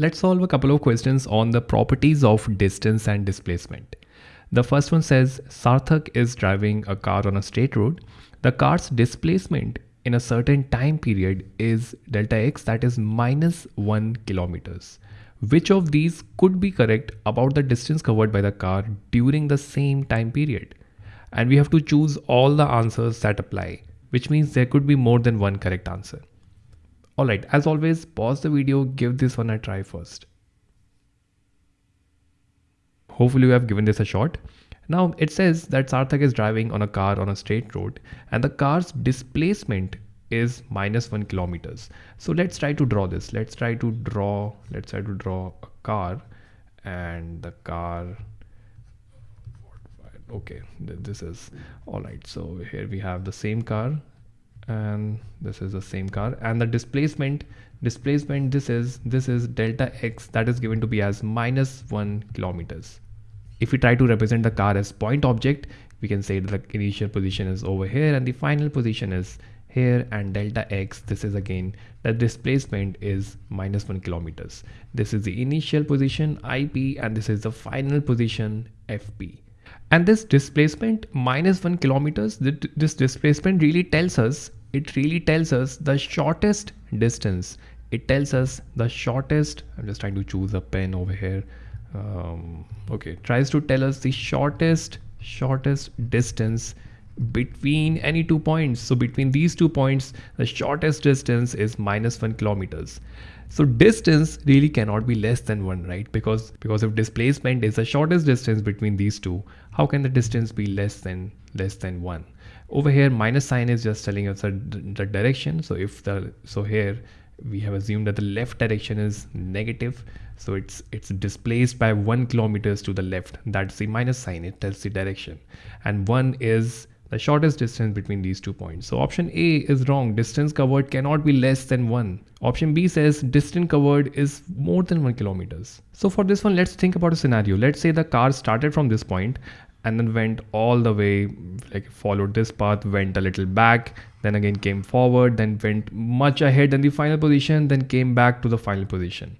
Let's solve a couple of questions on the properties of distance and displacement. The first one says Sarthak is driving a car on a straight road. The car's displacement in a certain time period is delta x that is minus 1 kilometers. Which of these could be correct about the distance covered by the car during the same time period? And we have to choose all the answers that apply, which means there could be more than one correct answer. Alright, as always, pause the video, give this one a try first. Hopefully you have given this a shot. Now it says that Sarthak is driving on a car on a straight road and the car's displacement is minus one kilometers. So let's try to draw this. Let's try to draw, let's try to draw a car and the car okay this is all right so here we have the same car and this is the same car. And the displacement displacement this is this is delta x that is given to be as minus one kilometers. If we try to represent the car as point object we can say that the initial position is over here and the final position is here and delta x this is again the displacement is minus one kilometers. This is the initial position ip and this is the final position fp and this displacement minus one kilometers, this displacement really tells us, it really tells us the shortest distance. It tells us the shortest, I'm just trying to choose a pen over here. Um, okay, tries to tell us the shortest, shortest distance between any two points. So between these two points, the shortest distance is minus one kilometers. So distance really cannot be less than one, right? Because, because if displacement is the shortest distance between these two, how can the distance be less than less than one? Over here, minus sign is just telling us the, the direction. So if the, so here we have assumed that the left direction is negative. So it's, it's displaced by one kilometers to the left. That's the minus sign. It tells the direction and one is the shortest distance between these two points. So option A is wrong. Distance covered cannot be less than 1. Option B says distance covered is more than 1 kilometers. So for this one, let's think about a scenario. Let's say the car started from this point and then went all the way, like followed this path, went a little back, then again came forward, then went much ahead in the final position, then came back to the final position.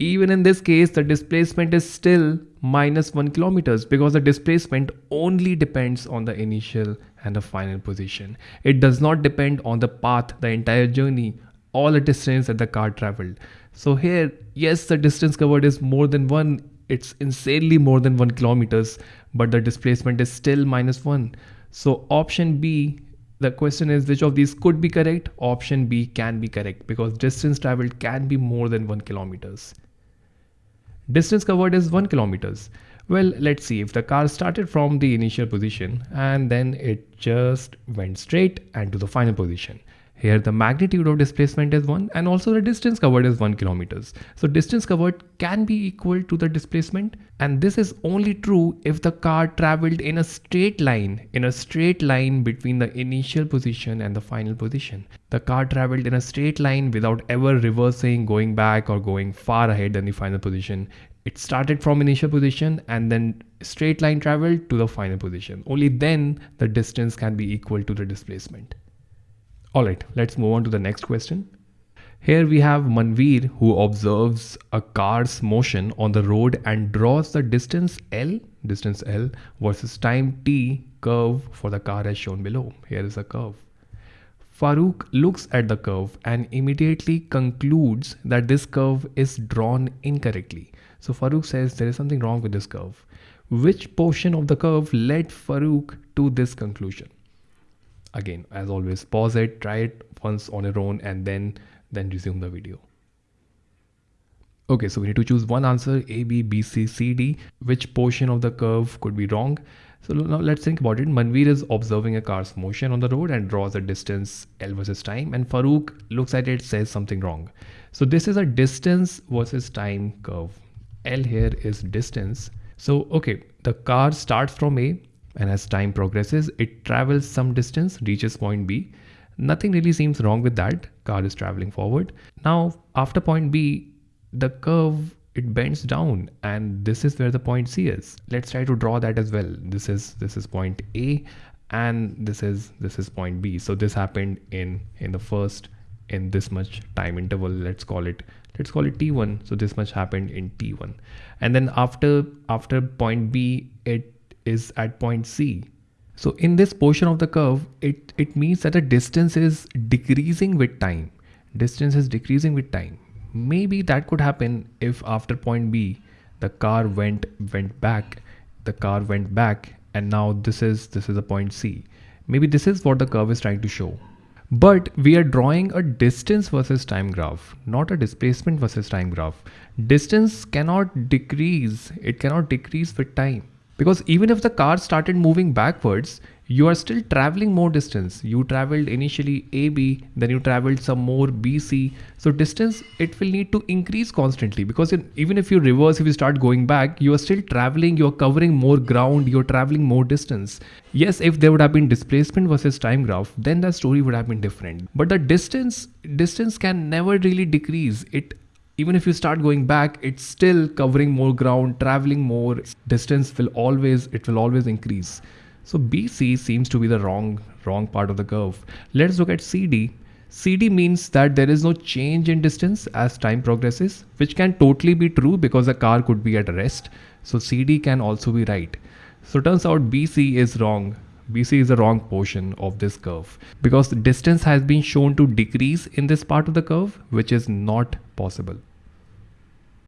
Even in this case, the displacement is still minus 1 kilometers because the displacement only depends on the initial and the final position. It does not depend on the path, the entire journey, all the distance that the car traveled. So here, yes, the distance covered is more than 1. It's insanely more than 1 kilometers, but the displacement is still minus 1. So option B the question is which of these could be correct option b can be correct because distance traveled can be more than 1 kilometers Distance covered is 1 kilometers. Well, let's see if the car started from the initial position and then it just went straight and to the final position. Here the magnitude of displacement is 1 and also the distance covered is 1 kilometers. So distance covered can be equal to the displacement and this is only true if the car traveled in a straight line, in a straight line between the initial position and the final position. The car traveled in a straight line without ever reversing, going back or going far ahead than the final position. It started from initial position and then straight line traveled to the final position. Only then the distance can be equal to the displacement. All right, let's move on to the next question. Here we have Manveer who observes a car's motion on the road and draws the distance L, distance L versus time T curve for the car as shown below. Here is a curve. Farooq looks at the curve and immediately concludes that this curve is drawn incorrectly. So Farooq says there is something wrong with this curve. Which portion of the curve led Farooq to this conclusion? Again as always pause it try it once on your own and then then resume the video okay so we need to choose one answer a b b c c d which portion of the curve could be wrong so now let's think about it. Manveer is observing a car's motion on the road and draws a distance L versus time and Farooq looks at it says something wrong. So this is a distance versus time curve. L here is distance. So okay, the car starts from A and as time progresses it travels some distance reaches point b. Nothing really seems wrong with that. Car is traveling forward. Now after point b the curve it bends down and this is where the point c is. Let's try to draw that as well. This is this is point a and this is this is point b. So this happened in in the first in this much time interval. Let's call it let's call it t1 so this much happened in t1 and then after after point b it is at point c. So in this portion of the curve it it means that the distance is decreasing with time. Distance is decreasing with time. Maybe that could happen if after point b the car went went back the car went back and now this is this is a point c. Maybe this is what the curve is trying to show. But we are drawing a distance versus time graph, not a displacement versus time graph. Distance cannot decrease, it cannot decrease with time. Because even if the car started moving backwards, you are still traveling more distance. You traveled initially ab then you traveled some more bc so distance it will need to increase constantly. Because in, even if you reverse if you start going back you are still traveling you're covering more ground you're traveling more distance. Yes if there would have been displacement versus time graph then the story would have been different. But the distance distance can never really decrease. It even if you start going back it's still covering more ground traveling more distance will always it will always increase so BC seems to be the wrong, wrong part of the curve. Let's look at CD. CD means that there is no change in distance as time progresses, which can totally be true because the car could be at rest. So CD can also be right. So turns out BC is wrong. BC is the wrong portion of this curve because distance has been shown to decrease in this part of the curve, which is not possible.